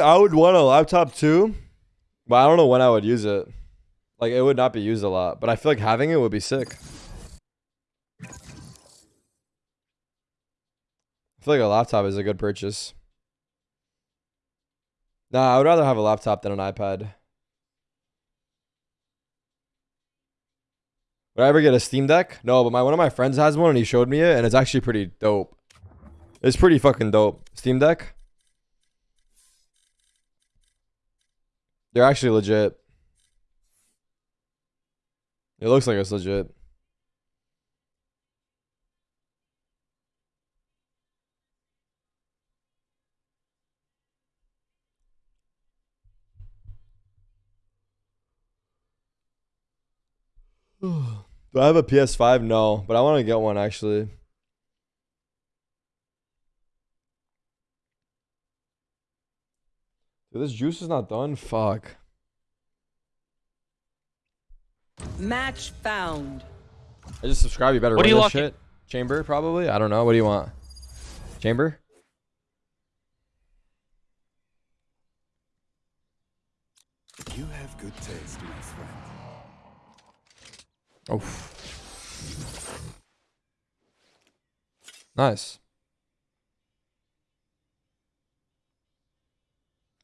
I would want a laptop too, but I don't know when I would use it. Like it would not be used a lot, but I feel like having it would be sick. I feel like a laptop is a good purchase. Nah, I would rather have a laptop than an iPad. Would I ever get a Steam Deck? No, but my one of my friends has one and he showed me it and it's actually pretty dope. It's pretty fucking dope. Steam Deck. They're actually legit. It looks like it's legit. Do I have a PS5? No, but I want to get one actually. Dude, this juice is not done. Fuck. Match found. I just subscribe. You better What run you this locking? shit. Chamber, probably. I don't know. What do you want? Chamber? You have good taste, my friend. Oh. Nice.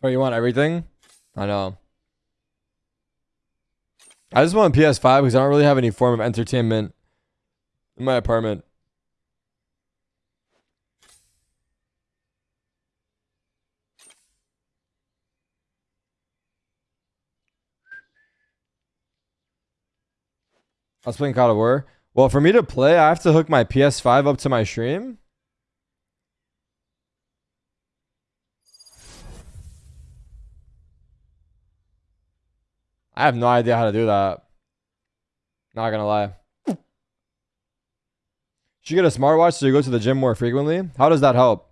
Oh, you want everything? I know. I just want a PS5 because I don't really have any form of entertainment in my apartment. I was playing God of War. Well, for me to play, I have to hook my PS5 up to my stream. I have no idea how to do that. Not gonna lie. Should you get a smartwatch so you go to the gym more frequently? How does that help?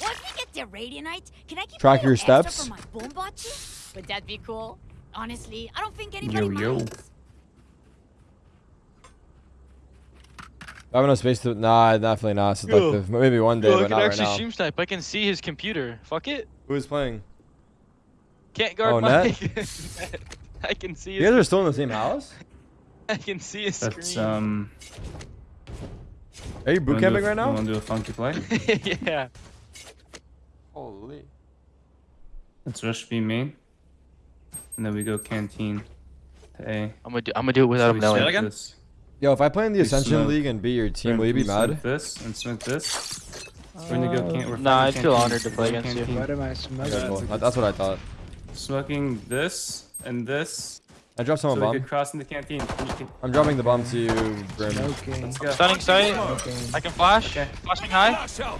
Once we get to Radianite, can I keep Track a your steps? for my boombachi? Would that be cool? Honestly, I don't think anybody Yo, yo. minds. I have no space to. Nah, definitely not seductive. Maybe one day, Yo, I but can not right actually stream snipe. I can see his computer. Fuck it. Who's playing? Can't guard Oh, my. net? I can see. You His, guys are still in the same house? I can see his That's screen. um. Are you boot wanna a- camping right now? You want to do a funky play? yeah. Holy. Let's rush B main, and then we go canteen to A. I'm gonna do. I'm gonna do it without So him we knowing. smoke again? this. Yo, if I play in the We Ascension smoke. League and beat your team, We're- will you be mad? This and smoke this. We're gonna go uh, can- we're Nah, I'd feel honored to play against you. canteen. What am I Okay, smoking? cool. That's what I thought. Smoking this and this. I dropped So someone we bomb. could cross in the canteen. You can- I'm dropping the bomb to you, Grim. Smoking. Let's go. Stunning site. Smoking. I can flash. Okay. Flashing high. Let's go.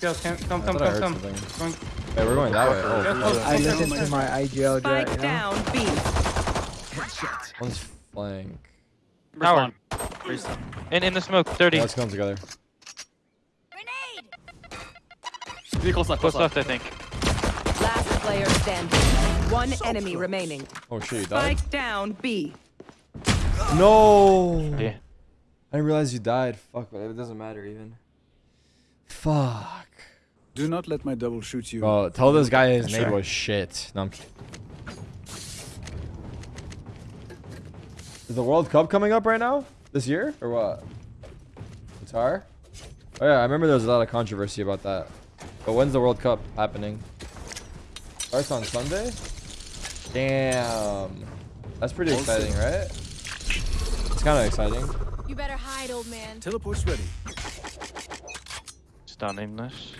Come, come, come, come, come. something. Come. Hey, we're going that way. Oh, go Oh, close, I close, listen close. to my IGL jet, Spike you know? down B. one's flank. Tower. In in the smoke. Thirty. Yeah, let's come together. Grenade! Be close left, Close close left. left, I think. Last player standing. One enemy remaining. Oh shit, you died? Spike down B. No! Yeah. I didn't realize you died. Fuck, but it doesn't matter even. Fuck. Do not let my double shoot you. Bro, tell this guy his Sure. name was shit. No, I'm kidding. Is the World Cup coming up right now? This year? Or what? Qatar? Oh yeah, I remember there was a lot of controversy about that. But when's the World Cup happening? Starts on Sunday? Damn. That's pretty exciting, right? It's kind of exciting. You better hide, old man. Teleport's ready. Stunning this.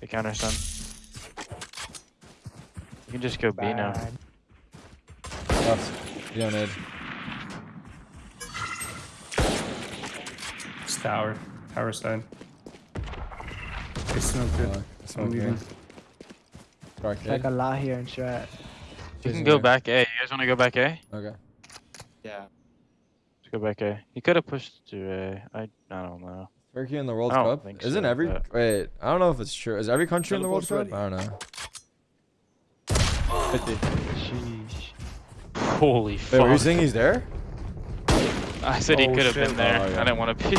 The counter stun. You can just go B now. Bad. Left. You don't need. It's tower. Tower side. They smoked it. Fuck, I'm smoke here. Dark It's like a lot here in strat. You Jason can go here. back A. You guys want to go back A? Okay. Yeah. Let's go back A. He could have pushed to A. I I don't know. Turkey in the World Cup? think Isn't so, every but- wait? I don't know if it's true. Is every country in the World Cup? I don't know. 50. Sheesh. Holy Wait, fuck. were you saying he's there? I said he Oh, could have been there. Oh, yeah. I didn't want to be.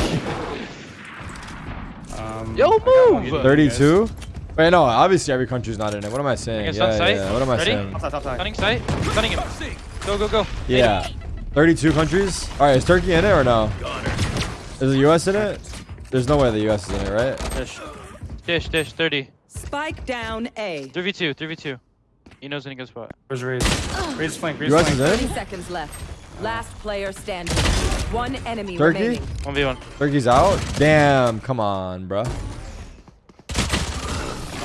Um, Yo, I got one move! for you guys. 32? Wait, no, obviously every country's not in it. What am I saying? Against Yeah, on yeah, What am I Ready? saying? Top side, top side. Stunning site. Stunning him. Go, go, go. Yeah. 32 countries? Alright, is Turkey in it or no? Is the US in it? There's no way the US is in it, right? Dish. Dish, dish, 30. Spike down A. 3v2, 3v2. He knows in a good spot. Where's Raze? Raze flank, Raze US is flank. 30 seconds left. Last player standing. One enemy Turkey? remaining. 1v1. Turkey's out? Damn, come on, bruh.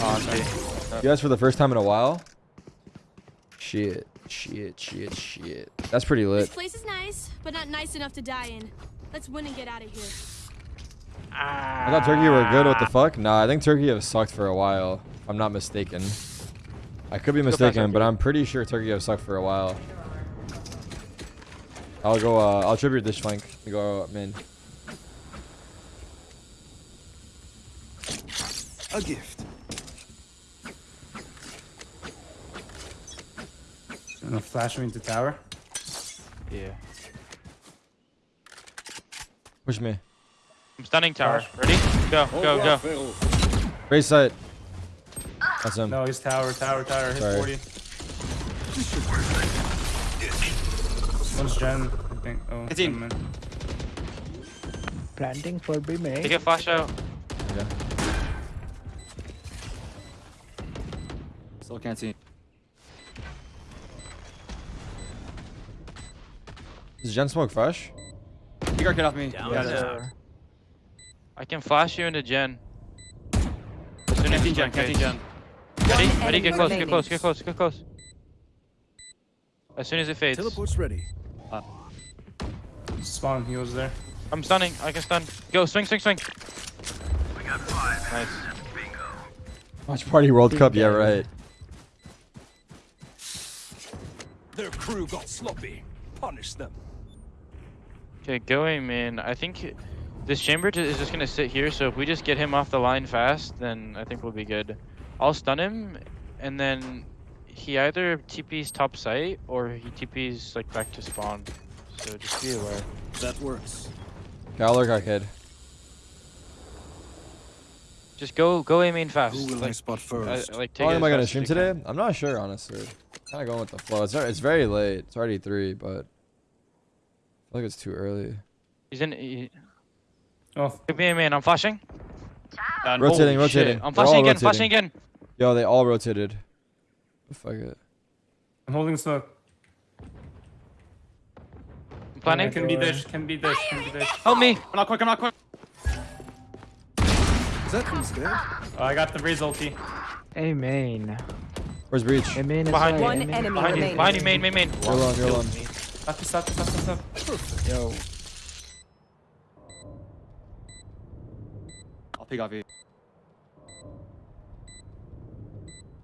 Oh, guys for the first time in a while? Shit, shit, shit, shit. That's pretty lit. This place is nice, but not nice enough to die in. Let's win and get out of here. I thought Turkey were good. What the fuck? Nah, I think Turkey have sucked for a while. If I'm not mistaken. I could be mistaken, but I'm pretty sure Turkey have sucked for a while. I'll go, uh, I'll tribute this flank. You go min. A gift. Gonna flash me into tower. Yeah. Push me. I'm stunning tower. Ready? Go, go, go. Raise sight. That's him. No, he's tower, tower, tower. Hit Sorry. 40. One's gen, I think. Oh, It's in. never mind. Planting for B main. Take a flash out. Okay. Still can't see. Is Gen Smoke fresh? You got get off me. Yeah, that's- I can flash you into Gen. As soon as Canteen gen, flank canteen face. gen. Ready? Ready? Get close, get close, get close, get close. As soon as it fades. Teleport's ready. Uh. Spawn, he was there. I'm stunning. I can stun. Go, swing, swing, swing. We got five. Nice. Watch Party World Cup. Yeah, right. Their crew got sloppy. Punish them. Okay, going, man. I think this chamber is just gonna sit here. So if we just get him off the line fast, then I think we'll be good. I'll stun him, and then he either TP's top site or he TP's like back to spawn. So just be aware. That works. Okay, I'll lurk arcade. Just go, go A main fast. Who will I like, spot uh, first? like take How long it am I gonna stream you can. today? I'm not sure, honestly. Kind of going with the flow. It's it's very late. It's already three, but I feel like it's too early. He's in. He, Oh, give me a man. I'm flashing. Done. Rotating, Holy shit. rotating. I'm flashing again. rotating. Flashing again. Yo, they all rotated. Fuck it. I'm holding smoke. I'm planning. can be dish, can be dish, can be dish. Help me. I'm not quick, I'm not quick. Is that who's dead? Oh, I got the Raze ulti. A main. Where's Breach? A main is Behind you. A One main is enemy right. Behind you. remaining. Behind you. Main, main, main. You're alone, you're alone. Stop, stop, stop, stop, stop. Yo. I'll pick off you.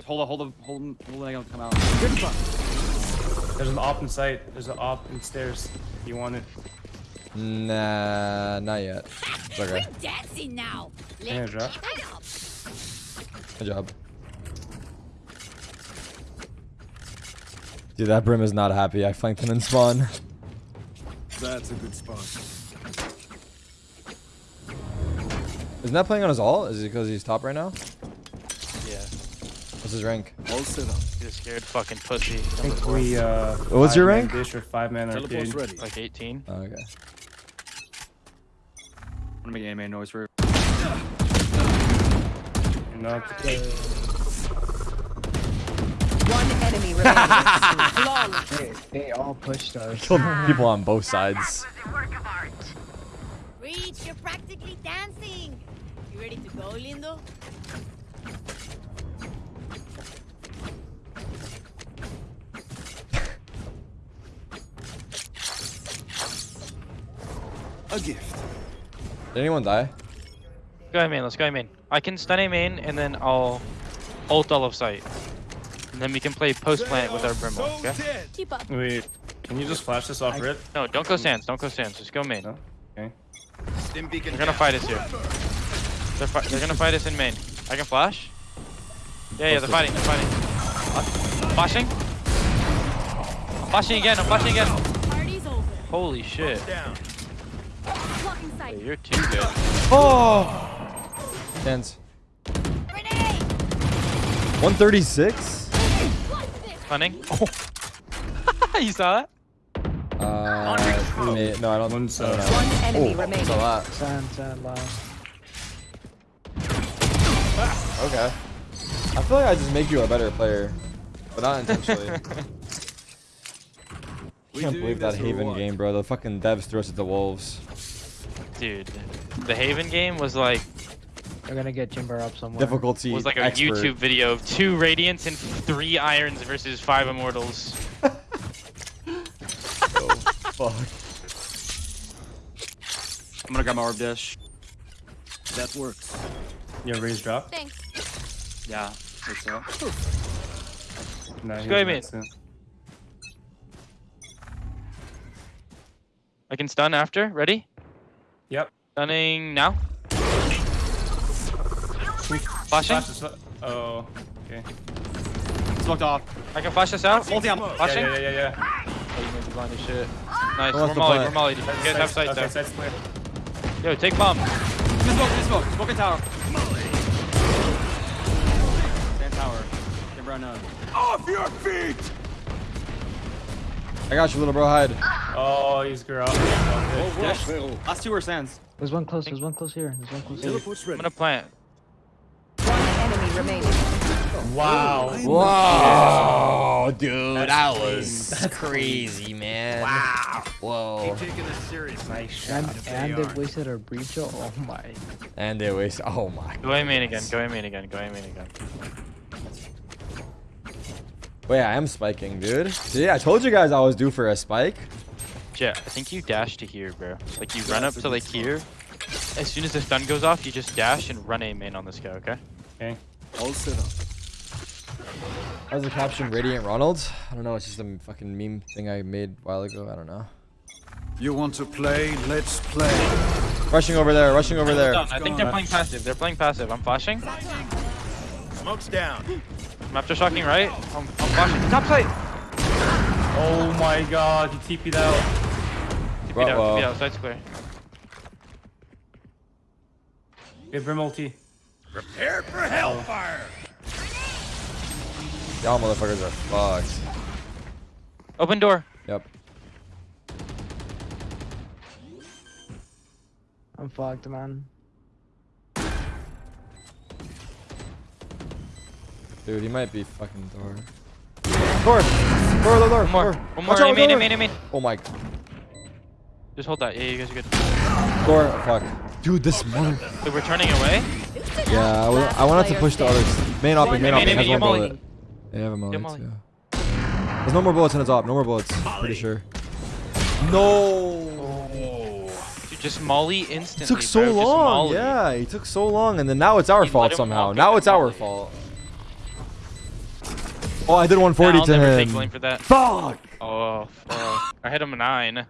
Hold on, hold on, hold on, hold on, come out. Good fuck. There's an op in site. There's an op in stairs. You want it? Nah, not yet. It's okay. We're dancing now. Yeah, Let's drop. keep it up. Good job. Dude, that Brim is not happy. I flanked him in spawn. That's a good spot. Isn't that playing on his ult? Is it because he's top right now? Yeah. What's his rank? All set up. He's a scared fucking pussy. I think four. we, uh. What's your rank? Dish or five man Teleport's arcade. ready. Like 18. Oh, okay. I'm gonna make anime noise for You're not. One enemy remaining. They, they all pushed us. Killed people on both sides. Reach, you're practically dancing. You ready to go, Lindo? A gift. Did anyone die? Go ahead, main. Let's go ahead, main. I can stun a main, and then I'll ult all of site. And then we can play post plant with our Brimble, okay? Keep up. Wait, can you just flash this off rip? No, don't go sands. Don't go sands. Just go main. No? Okay. They're gonna fight us here. They're, fi they're gonna fight us in main. I can flash? Yeah, yeah, they're fighting. They're fighting. Uh, flashing? I'm Flashing again. I'm flashing again. Holy shit. Blocking Hey, you're too good. Oh! Tens. 136? Running. Oh. you saw that? Uh, me- no, I don't. One's, I don't uh. One enemy Oh, remaining. it's a lot. Sand, sand, last. Okay. I feel like I just make you a better player, but not intentionally. We can't believe that Haven game, bro. The fucking devs threw us at the wolves. Dude, the Haven game was like We're gonna get Jimber up somewhere. Difficulty was like a expert. YouTube video of two Radiants and three Irons versus five Immortals. oh Fuck. I'm gonna grab my orb dish. That works. Yeah, Raze drop. Thanks. Yeah. Think so. No, Just go ahead, not mate. soon. I can stun after. Ready? Yep. Stunning now. Flashing. Flash Oh, okay. Smoked off. I can flash this out. Multi on. Yeah, Flashing. yeah, yeah, yeah. Oh, you made me blind as shit. Ah! Nice. Who wants We're to molly. We're molly. Get have sight okay, there. side's clear. Yo, take bomb. Two smoke, two smoke. Smoke in tower. Stand tower. Timber unknown. Off your feet! I got you, little bro. Hide. Oh, he's girl. Okay. Dish. Last two were sands. There's one close, there's one close here. There's one close here. I'm gonna plant. One enemy remaining. Wow. Whoa, dude, That's that was That's crazy, man. Wow. Whoa. Taking this serious. Nice And, shot. and they wasted our breach. Oh my. And they waste. Oh my. Go A main again. Go A main again. Go A main again. Wait, I am spiking, dude. See, I told you guys I was due for a spike. Jet, I think you dash to here, bro. Like you run up to like here. As soon as the stun goes off, you just dash and run A main on this guy. Okay? Okay. All set up. How's the caption Radiant Ronald? I don't know. It's just a fucking meme thing I made a while ago. I don't know. You want to play? Let's play. Rushing over there. Rushing over there. I think they're playing passive. They're playing passive. I'm flashing. Smoke's down. I'm aftershocking right. I'm, I'm flashing. Top side. Oh my god, he TP'd out. TP'd out. Uh-oh. TP out. Side's clear. Okay, Brim ulti. Prepare for hellfire. Y'all motherfuckers are fucked. Open door. Yep. I'm fucked, man. Dude, he might be fucking door. Door! Door, door, door! One more. door. One more. Watch out, A main. A door. main. A main. Oh my. god. Just hold that. Yeah, you guys are good. Door. Fuck. Dude, this mother. So we're turning away. Yeah, I, wa- I wanted to push the others. Main opping, main Main, opping. main, Has main, one molly. bullet. They have a mullet molly. too. There's no more bullets in his op. No more bullets. Pretty sure. No. Dude, just molly instantly. It took so bro. Long. Yeah, he took so long, and then now it's our You fault somehow. Now and it's our fault. Oh, I did Nah, 140 I'll to never him. take blame for that. Fuck. Oh, fuck. I hit him a nine.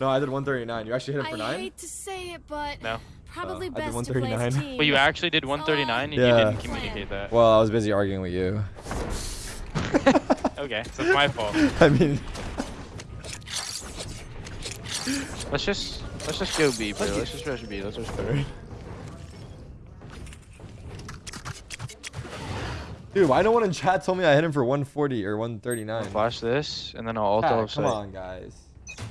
No, I did 139. You actually hit him for 9? I nine? hate to say it, but No. probably Uh, I did best to play as 139. team. But you actually did 139 and Yeah. you didn't communicate that. Well, I was busy arguing with you. Okay, so it's my fault. I mean, Let's just let's just go B, bro. Let's just rush B. Let's just go. Dude, why no one in chat told me I hit him for 140 or 139? Flash this, and then I'll ult Ah, off come site. on, guys.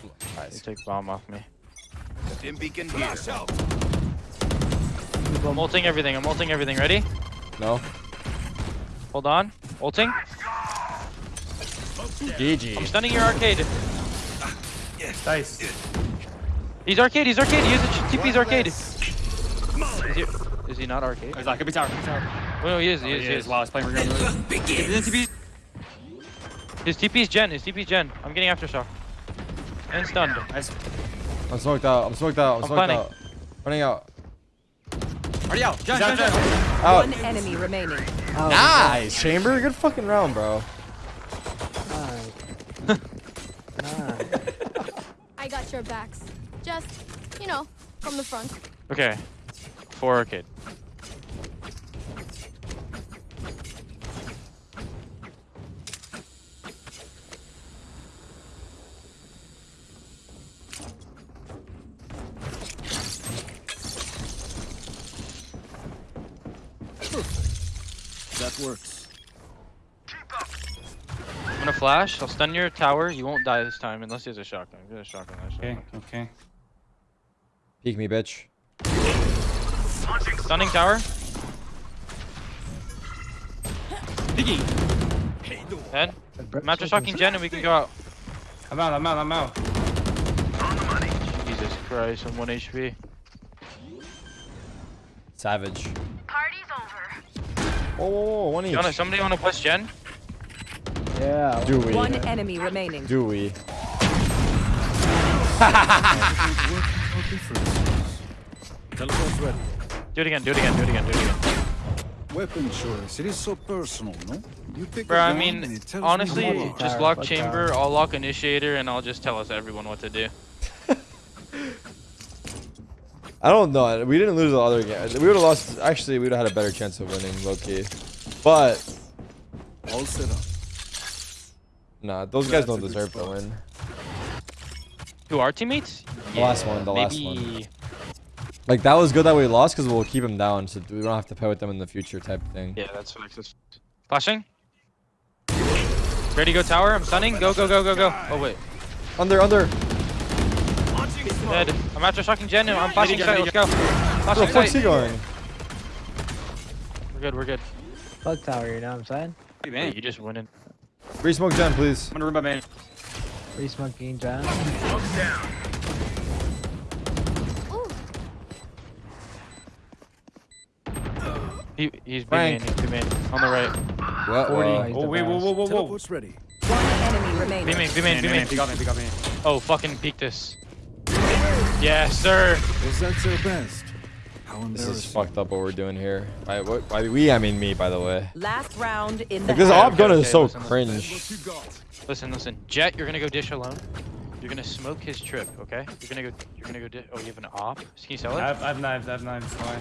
You Guys, take bomb off me. Dim beacon here. I'm ulting everything. I'm ulting everything. Ready? no. Hold on. Ulting. I'm GG. stunning your arcade. Yes. Nice. He's arcade. He's arcade. Use it. TP's arcade. Is he, is he not arcade? He's like, could be tower, could be tower. Oh, no, he is. He is. He He is. is. Wow, he's playing for good. His TP. His TP's Gen. His TP's Gen. I'm getting aftershock. And stunned. Nice. I'm smoked out. I'm smoked out. I'm I'm smoked planning. out. Running out. Already out. Jump, Jump, jump, jump. jump. Out. One enemy remaining. Oh, Nice, Chamber. Good fucking round, bro. Nice. nice. I got your backs. Just, you know, from the front. Okay. Four arcade. Works. I'm gonna flash. I'll stun your tower. You won't die this time unless he has a shotgun. If he has a shotgun, I Okay, shotgun. okay. Peek me, bitch. Stunning tower. Head. I'm after shocking gen and we can go out. I'm out, I'm out, I'm out. Jesus Christ, I'm 1 HP. Savage. Whoa, whoa, whoa, one each. You somebody wanna push gen? Yeah. Do we? One enemy remaining. Do we? Teleport's ready. Do it again, do it again, do it again, do it again. Weapon choice. It is so personal, no? You pick Bro, a I gun mean, and it tells honestly, me just lock chamber. I'll lock initiator, and I'll just tell us everyone what to do. I don't know. We didn't lose the other game. We would have lost. Actually, we would have had a better chance of winning, low key. But All set up. nah, those guys don't a good deserve to win. Who, our teammates? The last one, the last one. Like that was good that we lost because we'll keep them down, so we don't have to play with them in the future, type thing. Yeah, that's facts. that's- Flashing. Ready to go tower? I'm stunning. Go, go, go, go, go. Oh, wait. Under, under. Dead. I'm after shocking gen. I'm flashing site. Let's go. Where Flashing the fuck's he going? We're good, we're good. Fuck tower, you know what I'm saying? Hey, Hey, man. you just winning. Re-smoke gen, please. I'm gonna remember man. Free smoking John. Ooh, He, he's big Frank. man. He's big man. On the right. What? 40. Well, He's Oh, the wait, whoa, best. whoa, whoa, whoa. Teleport's ready. One enemy B remaining. main, B main, B Man, main. man, pick up me, pick up me. Oh, fucking peek this. Yes, sir. Was that their best? How this is fucked up what we're doing here. By, what, by we, I mean me, by the way. Last round in the Like this Okay, op okay, gun is so listen, listen. cringe. What you got? Listen, listen. Jet, you're gonna go dish alone. You're gonna smoke his trip, okay? You're gonna go. You're gonna go. Di- oh, you have an op. Can you sell I it? have, I have knives, I have knives. Why?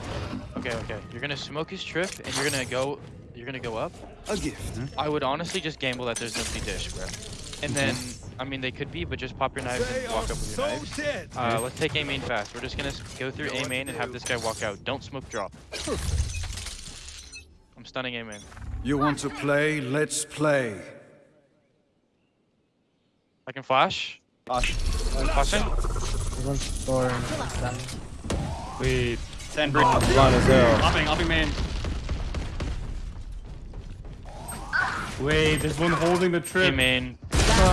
Okay, okay. You're gonna smoke his trip, and you're gonna go. You're gonna go up. A gift. I would honestly just gamble that there's nobody dish, bro. And then, mhm. I mean, they could be, but just pop your knives They and walk up with so your knives. dead. Uh, let's take A main fast. We're just gonna go through A main and have this guy walk out. Don't smoke drop. I'm stunning A main. You want to play? Let's play. I can flash. Flash. Flashing. There's one store and done. Wait. Send bridge. Blind as hell. Hopping, hopping man. Wait, there's one holding the A trip. main.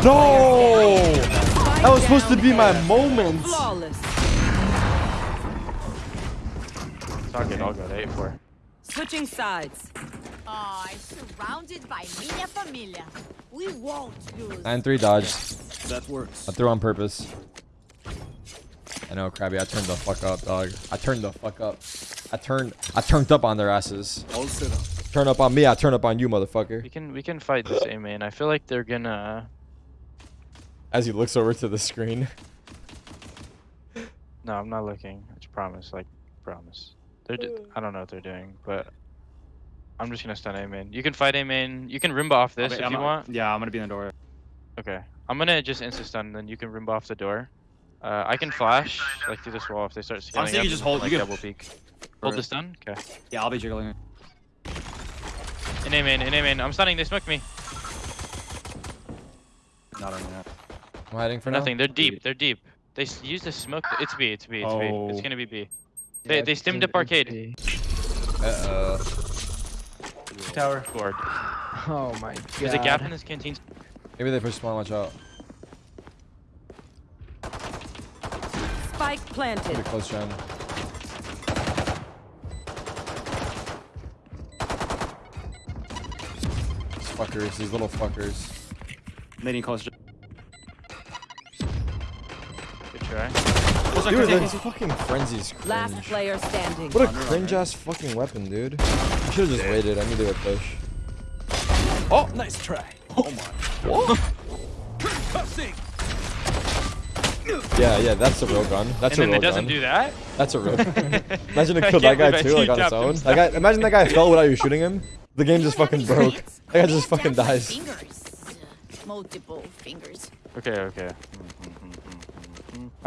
No! That was supposed to be my moment. Flawless. It's all good. I'll go to 8 4. Switching sides. Oh, I'm surrounded by minha família. We won't lose. 9-3 dodged. That works. I threw on purpose. I know, Krabby. I turned the fuck up, dog. I turned the fuck up. I turned. I turned up on their asses. All set up. Turn up on me. I turn up on you, motherfucker. We can we can fight this A main. I feel like they're gonna. As he looks over to the screen. No, I'm not looking. I just promise. Like promise. They're. d- I don't know what they're doing, but. I'm just gonna stun A main. You can fight A main. You can Rimba off this Wait, if I'm you not- want. Yeah, I'm gonna be in the door. Okay. I'm gonna just insta stun, then you can Rimba off the door. Uh, I can flash like through this wall if they start scaling saying up. you just hold- Like, you can- double peek. Hold the Alright. stun. Okay. Yeah, I'll be jiggling. In A main. In A main. I'm stunning. They smoked me. Not on that. I'm hiding for For now. nothing. They're deep. They're deep. They s- use the smoke. It's B. It's B. It's B. It's Oh. gonna be B. They Yeah, they it's stimmed in- up arcade. Uh oh. Tower. Scored. Oh my god. There's a gap in this canteen. Maybe they push spawn. Watch out. Spike planted. Pretty close, gen. These fuckers. These little fuckers. Leading close. Good try. Dude, this fucking frenzy's Last player standing. What a cringe ass fucking weapon, dude. I should have just waited. I knew they would push. Oh, nice try. Oh my. Yeah, yeah, that's a real gun. That's and a then real it doesn't gun. do that. That's a real. imagine it killed that guy too, like on his tapped own. himself. That guy, imagine that guy fell without you shooting him. The game just fucking broke. any. That guy just fucking dies. Fingers. Multiple fingers. Okay. Okay. Mm-hmm.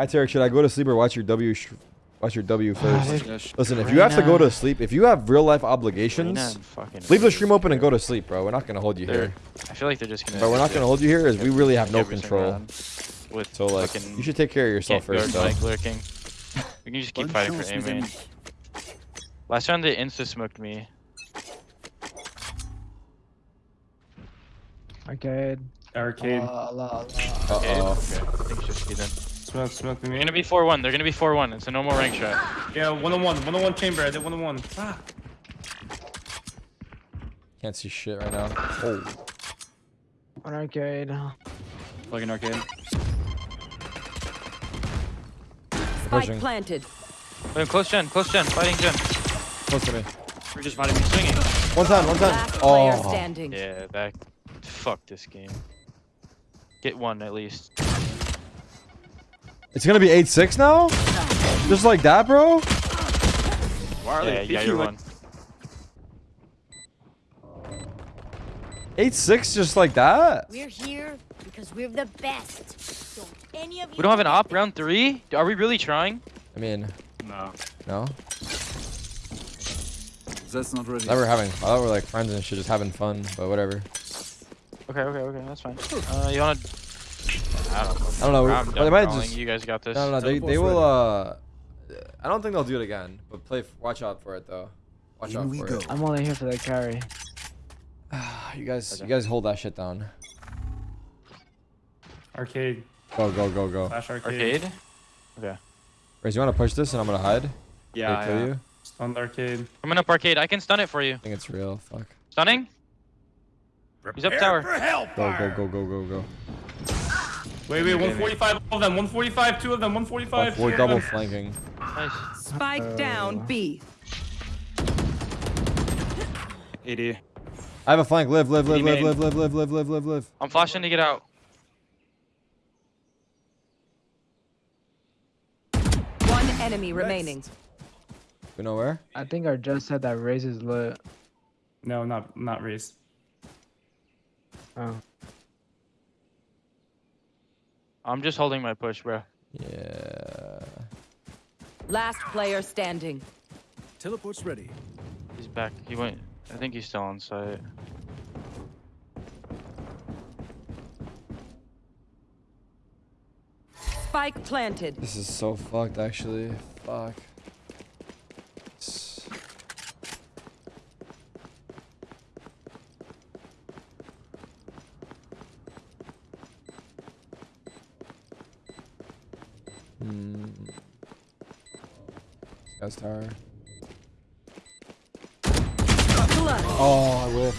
Hi Tarek, should I go to sleep or watch your W? Sh- watch your W first. Yes. Listen, if you have to go to sleep, if you have real life obligations, leave the stream open and go to sleep, bro. We're not gonna hold you They're- here. I feel like they're just gonna. But we're not gonna hold you here, as we really have no control. With So like, you should take care of yourself first, guard though. Mike lurking. We can just keep fighting for chance, A mes Last round they insta smoked me. Arcade. Arcade. Allah, Allah, Allah. Uh Okay, oh. okay. I think it's just be then. Smoke, smoke They're gonna be 4-1. They're gonna be 4-1. It's a normal rank shot. Yeah, one on one. One on one chamber. I did one on one. Fuck. Can't see shit right now. Oh. One arcade. Like an arcade. Spike Pushing. planted. Wait, close gen, close gen, fighting gen. Close to me. We're just fighting me swinging. One time, one time. Last player Oh. standing. Yeah, back. Fuck this game. Get one at least. It's gonna be 8-6 now? Just like that, bro? Why Yeah, yeah, you're like one. 8-6 just like that? We're here because we're the best. Don't any of you We don't have an op round three? Are we really trying? I mean, No. no. That's not ready. Never having. I thought we are like friends and shit, just having fun, but whatever. Okay, okay, okay, that's fine. Uh, you wanna? I don't know. I don't know. I'm but done they might just. You guys got this. No, no, no. They, they will. Uh, I don't think they'll do it again. But play. Watch out for it though. Watch In out we for go. it. I'm only here for the carry. You guys, Okay. you guys hold that shit down. Arcade. Go, go, go, go. Flash arcade. Arcade. Raze, you want to push this and I'm gonna hide? Yeah, They kill yeah. you? Stunned arcade. Coming up arcade. I can stun it for you. I think it's real. Fuck. Stunning. He's up tower. Go, go, go, go, go, go. Wait, wait. 145 all of them. 145. Two of them. 145. Fuck, we're double them. flanking. Nice. Spike down Uh, B. 80. I have a flank. Live, live, live, live, live, live, live, live, live, live, live. I'm flashing to get out. One enemy remaining. We know where? I think I just said that Raze's lit. No, not not Raze. Oh. I'm just holding my push, bro. Yeah. Last player standing. Teleport's ready. He's back. He went. I think he's still on site. Spike planted. This is so fucked, actually. Fuck. Guy's tower. Oh, I whipped.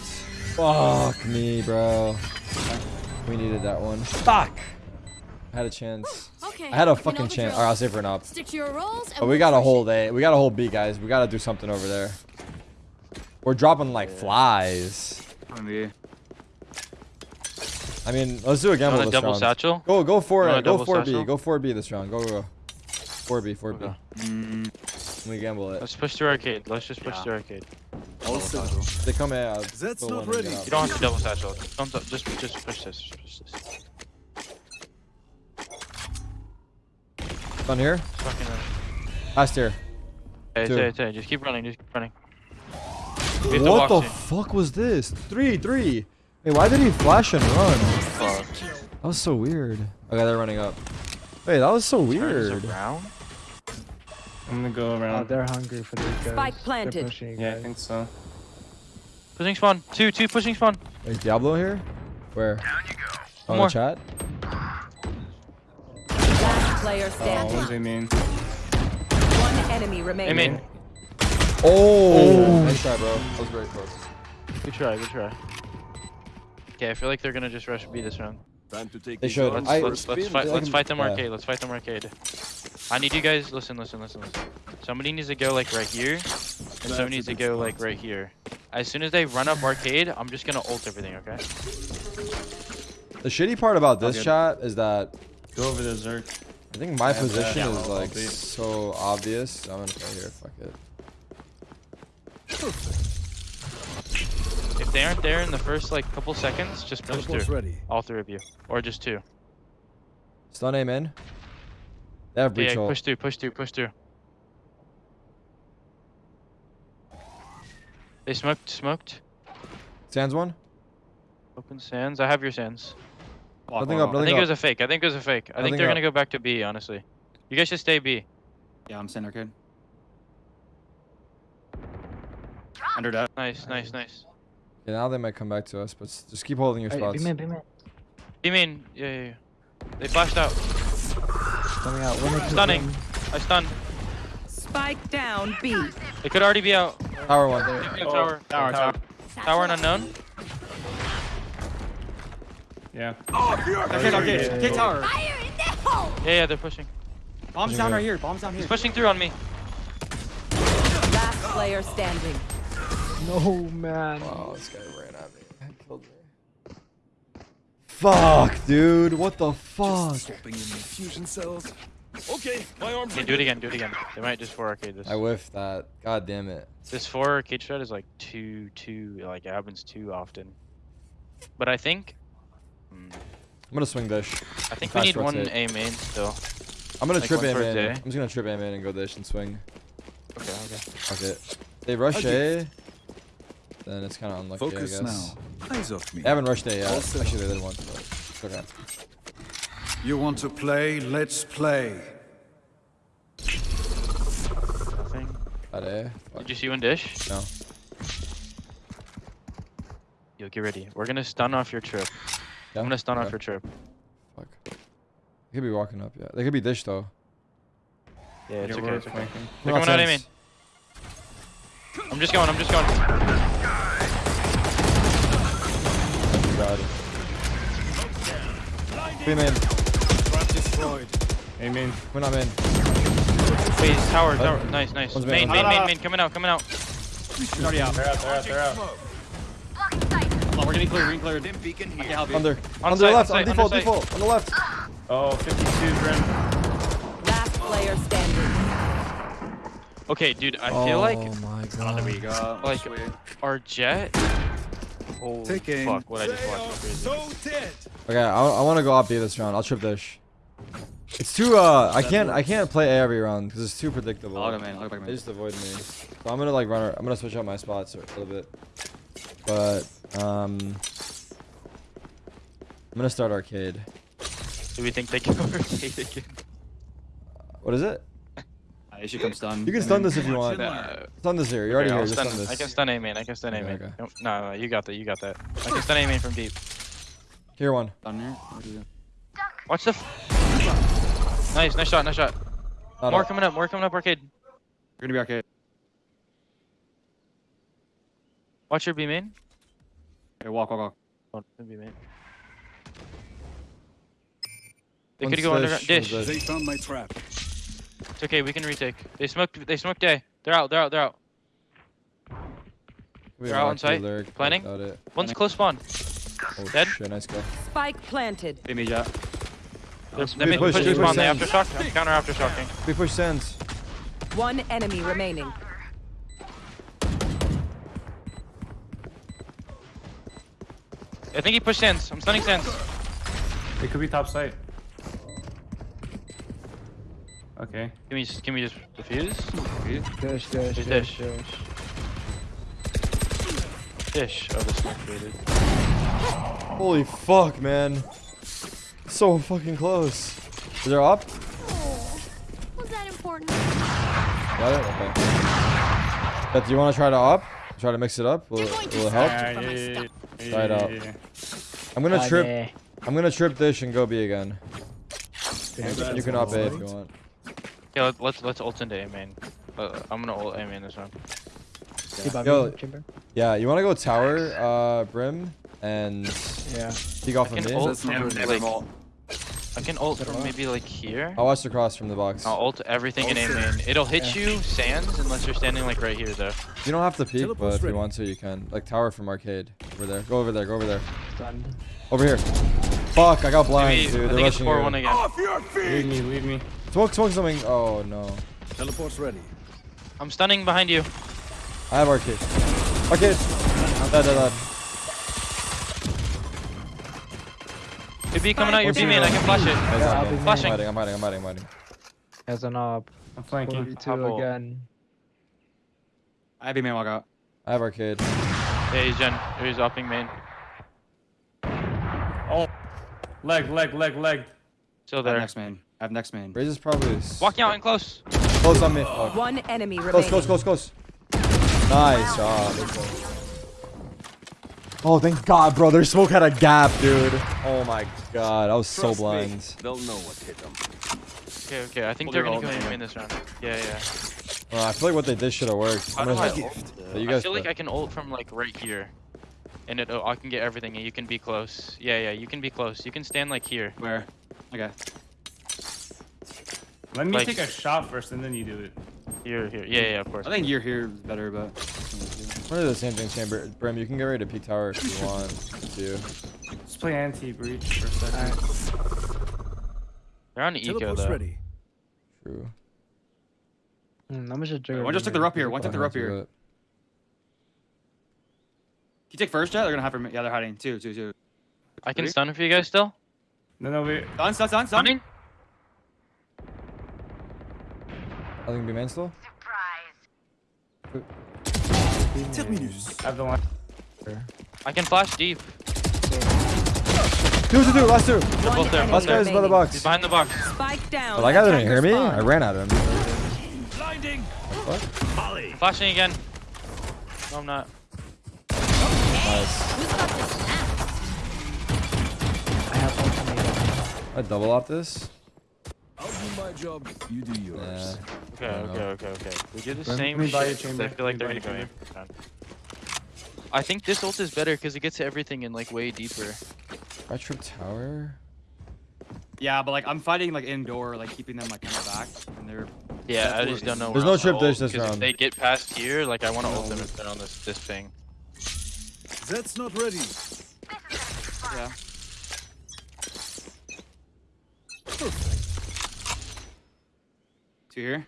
Fuck me, bro. We needed that one. Fuck. I had a chance. Okay. I had a fucking chance. Alright, I'll save for an op. Stick to your roles. And But we gotta push hold. A. We gotta hold B, guys. We gotta do something over there. We're dropping like flies. I mean, let's do a You gamble a this double round. satchel? Go, go for it. Go double for B. satchel? Go for B this round. Go, go. Four B, four B. Okay. Mm, We gamble it. Let's push to arcade. Let's just push Yeah. to arcade. All set. They come A. I'll That's not ready. out. You don't have to double satchel. Don't just just push this. Just push this. Done here. Fucking. uh, Last here. Hey, Two. hey, hey, just keep running. Just keep running. We have to What the soon. fuck was this? Three, three. Wait, why did he flash and run? Fuck. That was so weird. Okay, they're running up. Wait, that was so weird. Turns weird. around. I'm gonna go Oh, around. they're hungry for these guys. Spike planted. pushing, yeah, I think so. Pushing spawn. Two, two pushing spawn. Is Diablo here? Where? down On more. the chat? Last player Oh, standing. one's A main. One enemy Hey, remaining. man. Oh! oh! Nice try, bro. That was very close. Good try. Good try. Okay, I feel like they're gonna just rush B this round. Time to take They these should. rounds I- for a Let's let's fight. Let's fight them yeah. arcade. Let's fight them arcade. I need you guys. Listen, listen, listen, listen. Somebody needs to go like right here, and somebody needs to go spot. like right here. As soon as they run up arcade, I'm just gonna ult everything. Okay? The shitty part about this Okay. chat is that Go over there, Zerk. I think my have position that. is Yeah, like I'll so obvious. I'm gonna go here. Fuck it. If they aren't there in the first like couple seconds, just push Teleport's through. ready. All three of you, or just two. Stun aim in. They have Yeah, breach yeah, ult. push through, push through, push through. They smoked, smoked. Sands one. Open sands. I have your sands. Walk, Nothing up, walk. I think Nothing it was a fake. I think it was a fake. I Nothing think they're up. gonna go back to B. Honestly, you guys should stay B. Yeah, I'm center kid. Under that. Nice, nice, nice. Yeah, now they might come back to us, but just keep holding your Hey, spots. be man, be man. You mean? Yeah, yeah, yeah. They flashed out. Coming out. Winner Stunning. win. I stunned. Spike down B. It could already be out. Tower one. Yeah, oh, tower. Tower, tower. Tower and unknown. Yeah. Arcade, arcade. Arcade tower. Fire in the hole! Yeah, yeah, they're pushing. Bomb's down right here. Bomb's down here. He's pushing through on me. Last player standing. No, man. Oh, this guy ran at me. I killed me. Fuck, dude. What the fuck? Swapping in the fusion cells. Okay, my arms Okay, do it again, do it again. They might just four arcade this. I whiffed that. God damn it. This four arcade shot is like too, too, like it happens too often. But I think, hmm, I'm gonna swing dish. I think we Fast need one. A main still. I'm gonna Like trip one A per man. day? I'm just gonna trip A man and go dish and swing. Okay, okay. Okay. it. They rush A. Then it's kind of unlucky, Focus I guess. now. Eyes off me. They haven't rushed A yet. All set. Actually, they did once, but it's okay. You want to play? Let's play. Nothing. At A. Did you see one dish? No. Yo, get ready. We're gonna stun off your trip. Yeah? I'm gonna stun off your trip. Fuck. They could be walking up, yeah. They could be dish though. Yeah, it's Yeah, okay, it's okay. They're No coming out of sense. main. I'm just going, I'm just going. God. Be man. Destroyed. Amen. We're not man. Wait, tower, tower. Nice, nice. One's Main, main, main, main, ah. main, coming out, coming out. He's already out. They're out, they're out, they're out. Hold we're getting clear, we're getting clear. Dim beacon I here. can help you. Under. On On the site, left. On on default. site. Default. On the left. Oh, 52 Grim. Last player standing. Okay, dude, I feel oh like Oh my Oh, there we god. Like- our jet. Holy Take aim. fuck, what I just watched was. So dead. Okay, I, I want to go op B this round. I'll trip dish. It's too. Uh, I can't. I can't play A every round because it's too predictable. I'll go main, I'll go back They main. just avoid me. So I'm gonna like run. I'm gonna switch out my spots a little bit. But um, I'm gonna start arcade. Do we think they can overtake again? What is it? It should come stun. You can stun this if you want. Uh, Stun this here. You're already okay, here. I'll Just stun, stun this. I can stun A main, I can stun A Okay, main. okay. No, no, no, you got that, you got that. I can stun A main from deep. Here one. Stun here. What is? Watch the. F nice, nice shot, nice shot. Not More up. coming up, more coming up, arcade. You're gonna be arcade. Watch your B main. Okay, walk, walk, walk. Oh, B main. They One's could go underground. dish, Dish. one's They found my trap. It's okay, we can retake. They smoked. They smoked A. They're out. They're out. They're out. We They're have out on arcade site. lyric Planning? without it. One's close spawn. Oh Dead? shit! Nice go. Spike planted. Hey, me, jet. They're, they Good may push, push good spawn. push, They Sands. aftershock. I'm counter aftershocking. We push sands. One enemy remaining. I think he pushed sands. I'm stunning sands. It could be top site. Okay. Can we just, can we just defuse? Dish, dish, Dish, dish, dish. dish. Dish. Oh, this smoke created. Holy fuck, man. So fucking close. Is there up? Oh, was that important? Got it? Okay. But do you want to try to up? Try to mix it up? Will, it- will it help? Yeah, yeah, yeah, yeah, Try it yeah, out. yeah, yeah. I'm gonna trip. I'm gonna trip dish and go B again. You can up A if you want. Yeah, let, let's let's ult into A main. Uh, I'm gonna ult A main this round. See Bobby, Yo. Yeah, you want to go tower, uh, brim, and Yeah. peek off I of can me. ult That's from really like ult. I can ult from maybe like here. I'll watch the cross from the box. I'll ult everything in A main. It'll hit you sands unless you're standing like right here though. You don't have to peek, but if you want to, you can. Like tower from arcade. Over there. Go over there. Go over there. Stunned. Over here. Fuck! I got blind, dude. I They're think it's rushing 4 you. 1 again. Off your feet. Leave me, leave me. Smoke, smoke something. Oh no. Teleport's ready. I'm stunning behind you. I have arcade. Arcade. Dead, dead, dead. Could be coming out your What's B main. I can flash it. Yeah, I'm I'll in. be I'm hiding. I'm hiding. I'm hiding. I'm hiding. As an op. I'm flanking. 42 Hubble. again. I have a main walk out. I have arcade. Yeah, he's gen. He's upping main. Oh, leg, leg, leg, leg. Still there. next main. I have next main. Raze is probably Walking out and close. close on me. Fuck. One enemy Close, remaining. close, close, close. Nice job. Oh, thank God, bro. Their smoke had a gap, dude. Oh my God, I was so Trust me, blind. They'll know what hit them. Okay, okay. I think Well, they're they're gonna all go main. in this round. Yeah, yeah. Uh, I feel like what they did should have worked. How I'm do gonna- I Yeah, ult? I guys feel like. I can ult from like right here, and it oh, I can get everything, and you can be close. Yeah, yeah. You can be close. You can stand like here. Where? Okay. Let me Like- take a shot first, and then you do it. Here, here. Yeah, yeah. Of course. I think you're here is better, but. We're gonna the same thing, Chamber. Brim, you can get ready to peek tower if you want to. Let's play anti-breach for a second. They're on eco Teleport's though. ready. True. Hmm, I'm just trigger. One just took the up here. One took the up here. it. Can you take first jet? They're gonna have her. Yeah, they're hiding. Two, two, two. I can Three? stun for you guys still. No, no, we. Stun, stun, stun, stun. Stunning. I think be main still. Terminus. I have the line. I can flash deep. Two, two, two. Last two. They're both there. Last guy is by the box. He's behind the box. Spike down. But that guy didn't hear me. I spawn. ran at him. Blinding. What? Volley. Flashing again. No, I'm not. Nice. Who's got the snap? I have ultimate. I double op this. I'll do my job. You do yours. Yeah. Okay, okay, know. okay, okay. We do the Let same me buy you chamber. I feel like they're gonna buy go you in. I think this ult is better because it gets everything in like way deeper. I trip tower. Yeah, but like I'm fighting like indoor, like keeping them like kind of back, and they're. Yeah, I just don't is. know. There's where no trip dish ult, this 'cause round. If they get past here, like I want to ult them if they're on this this thing. That's not ready. Yeah. Two here.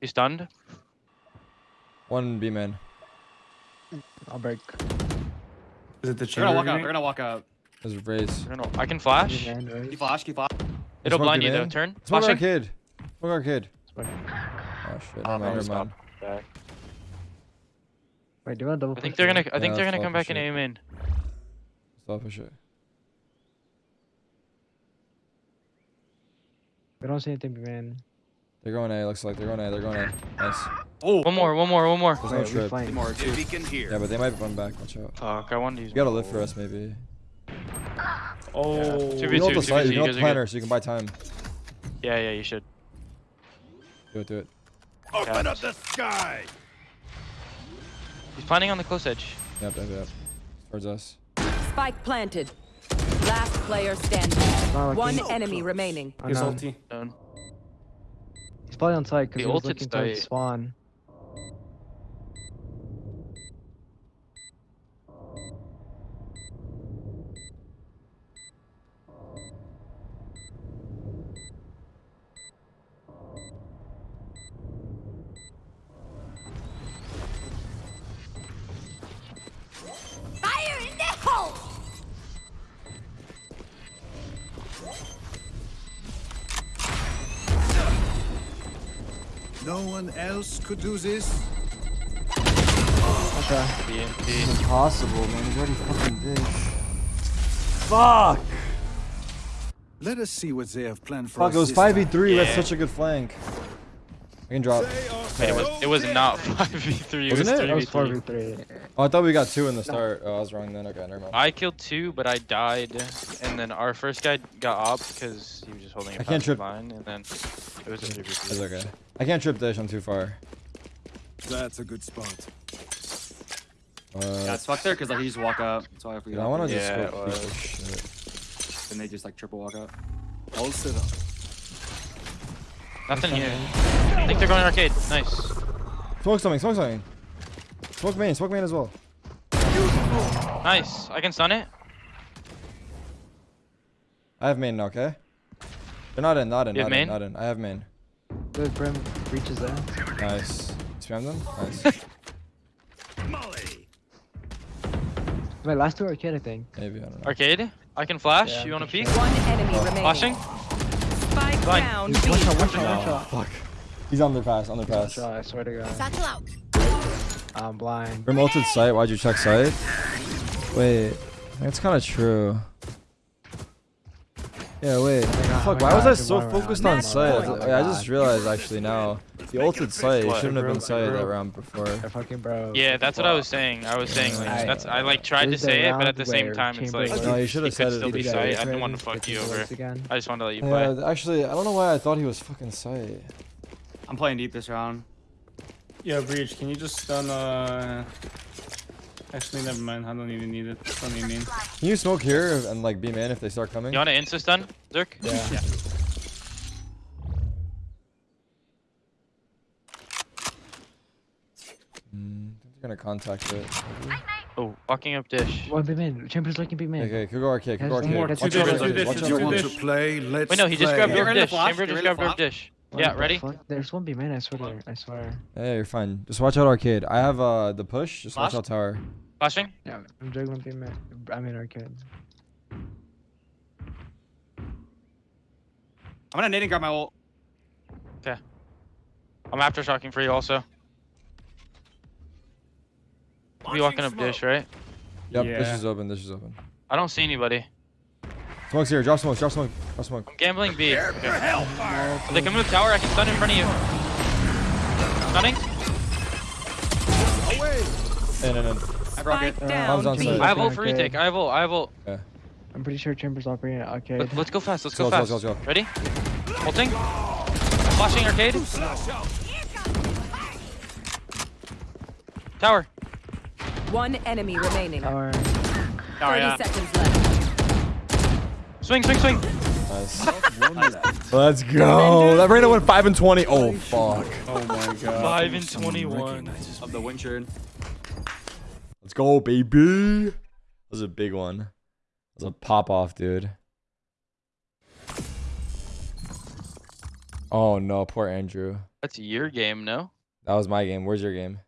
You stunned? One B man. I'll break. Is it the They're chamber? gonna walk out. grenade? They're gonna walk out. There's Raze. I don't. I can flash. Man, right? Keep flash. Keep flash. It'll Smoke blind you you though. in. Turn. Smoke Flashing. arcade. Smoke arcade. Smoke. Oh shit. Oh, Never mind. no, Never stop. mind. Back. Wait, do you want to double I think they're gonna. I think they're gonna come back for and shit. aim in. Stop for sure. We don't see anything, man. They're going A. Looks like they're going A. They're going A. Nice. Oh. One more. One more. One more. There's no Wait, we trip. flank. More. Two. Beacon here. Yeah, but they might run back. Watch out. Fuck. I wanted to use. You gotta my live for us, maybe. Oh. Yeah. You 2v2. know the two site. v two, You know you the guys planner, so you can buy time. Yeah, yeah. You should. Do it. Do it. Open up the sky. He's planning on the close edge. Yep. Yep. Yep. Towards us. Spike planted. Last player standing. Not One looking. enemy remaining. I His ulti. Done. Probably on site because he was looking towards site. Could do this. Okay. BMP. Impossible, man. He's already fucking bitch. Fuck. Let us see what they have planned for Fuck. us It was five v time. three. That's such a good flank. I can drop. They Wait, it was. It was not five v three. It was Wasn't it? three That v was 4v3. Oh, I thought we got two in the start. Oh, I was wrong then. Okay, never mind. I killed two, but I died, and then our first guy got op because he was just holding a I can't trip. line, and then it was a three v It's three. okay. I can't trip dish. I'm too far. That's a good spot. Uh, Yeah, it's fucked there because like he just walk up. So if we I want to just Yeah, go it was. shit. and they just like triple walk up. All set up. Nothing here. I think they're going arcade. Nice. Smoke something. Smoke something. Smoke main. Smoke main as well. Nice. I can stun it. I have main now. Okay. They're not in. Not in. You Not in. main? Not in. I have main. Good brim reaches there. Nice. Spam them. Nice. Molly. Wait, last two arcade, I think. Maybe I don't know. Arcade. I can flash. Yeah, you want to for peek? One enemy Oh. remaining. Flashing. Spike Fine. down One shot, one shot, one shot. Fuck. He's underpass, One underpass. shot, I swear to God. Satchel out. I'm blind. Remoted site. why'd you check site? Wait, that's kind of true. Yeah, wait. not- Fuck, I'm why not was I so focused on Match site? I, I just realized actually now. The ulted site it shouldn't have been site that round before. Fucking bro. Yeah, that's what I was saying. I was saying like I- that's I like tried to This is the say it, but at the same time it's like No, you should he have could said still it. be Did I didn't want to fuck you over. Again. I just wanted to let you play. Yeah, actually, I don't know why I thought he was fucking site. I'm playing deep this round. Yeah, Breach, can you just stun, uh... Actually, never mind. I don't even need it. Stun me main. Can you smoke here and like be man if they start coming? You want to insta stun, Zerk? Yeah. Mm, I think they're gonna contact it. Oh, walking up dish. One big man. Chambers looking big man. Okay, could go arcade, could go arcade. more- Watch two out, watch out, watch dishes, out, two watch out. Want to play? Let's Wait, no, he just play. grabbed You're your in the dish. flash, Chamber you're just in the grabbed your dish. What Yeah, the ready? fuck? There's one big man. I swear. I swear. Yeah, you're fine. Just watch out arcade. I have uh the push. Just watch out tower. Flashing. Yeah, I'm juggling big man. I'm in arcade. I'm gonna nade and grab my ult. Okay. I'm aftershocking for you also. We walking up dish, right? Yep, this is open. This is open. I don't see anybody. Smoke's here. Drop smoke. Drop smoke. Drop smoke. I'm gambling B. Okay. They come to the tower, I can stun in front of you. Stunning. In, in, in. I broke it. Spike Uh, down on B. site. I have ult for Okay. retake. I have ult. I have ult. I'm pretty sure Chambers operating at arcade. Let, let's go fast. Let's Go, go go, fast. go, go. Ready? Ulting. Flashing arcade. Tower. One enemy remaining. Tower. Oh, 30 yeah. seconds left. Swing, swing, swing. Nice. Let's go. That Reyna went 5 and 20. Oh, fuck. Oh my god. Five and twenty-one. Of the Windchurn. Let's go, baby. That was a big one. That was a pop off, dude. Oh, no. Poor Andrew. That's your game, no? That was my game. Where's your game?